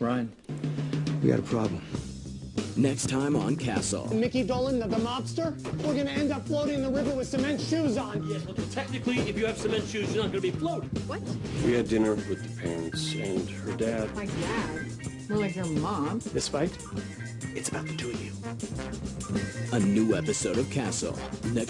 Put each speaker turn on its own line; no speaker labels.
Ryan,
we got a problem.
Next time on Castle.
Mickey Dolan, the, the mobster? We're gonna end up floating in the river with cement shoes on.
Yes, well, technically, if you have cement shoes, you're not going to be floating.
What?
We had dinner with the parents and her dad.
My dad? More like your mom.
this fight, it's about the two of you.
A new episode of Castle. Next